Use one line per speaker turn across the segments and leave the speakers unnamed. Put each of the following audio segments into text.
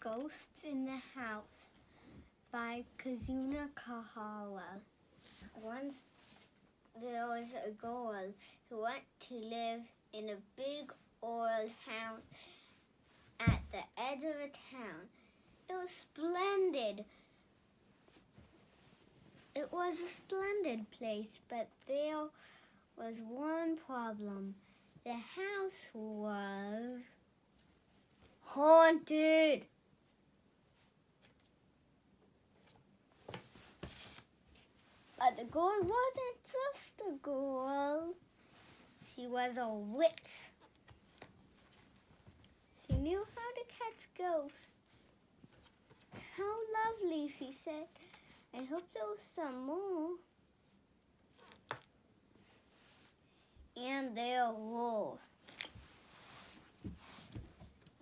Ghosts in the House by Kazuno Kohara. Once there was a girl who went to live in a big old house at the edge of a town. It was splendid. It was a splendid place, but there was one problem. The house was haunted. The girl wasn't just a girl. She was a witch. She knew how to catch ghosts. How lovely, she said. I hope there was some more. And there were.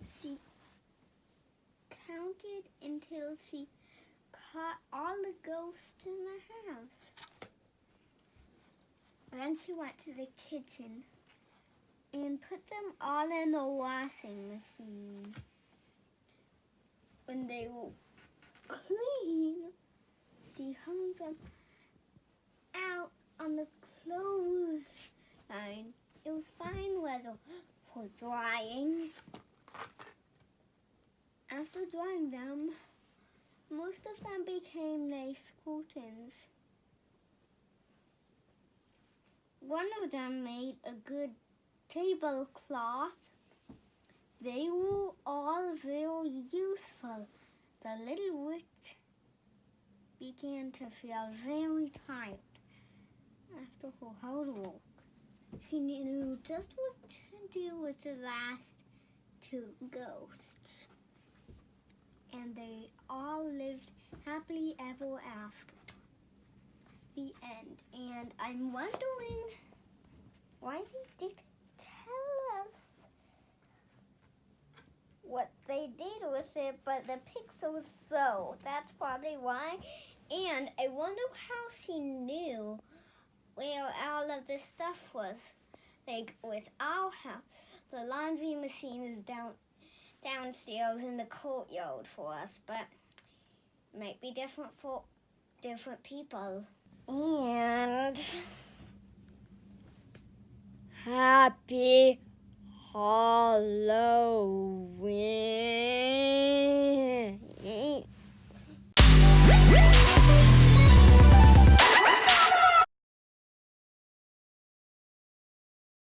She counted until she caught all the ghosts in the house. Then she went to the kitchen and put them all in the washing machine. When they were clean, she hung them out on the clothes line. It was fine weather for drying. After drying them, most of them became nice curtains. One of them made a good tablecloth. They were all very useful. The little witch began to feel very tired after her hard work. She knew just what to do with the last two ghosts. And they all lived happily ever after. The end. And I'm wondering why they didn't tell us what they did with it, but the pixels so. That's probably why. And I wonder how she knew where all of this stuff was. Like with our house, the laundry machine is down downstairs in the courtyard for us, but might be different for different people. And happy Halloween.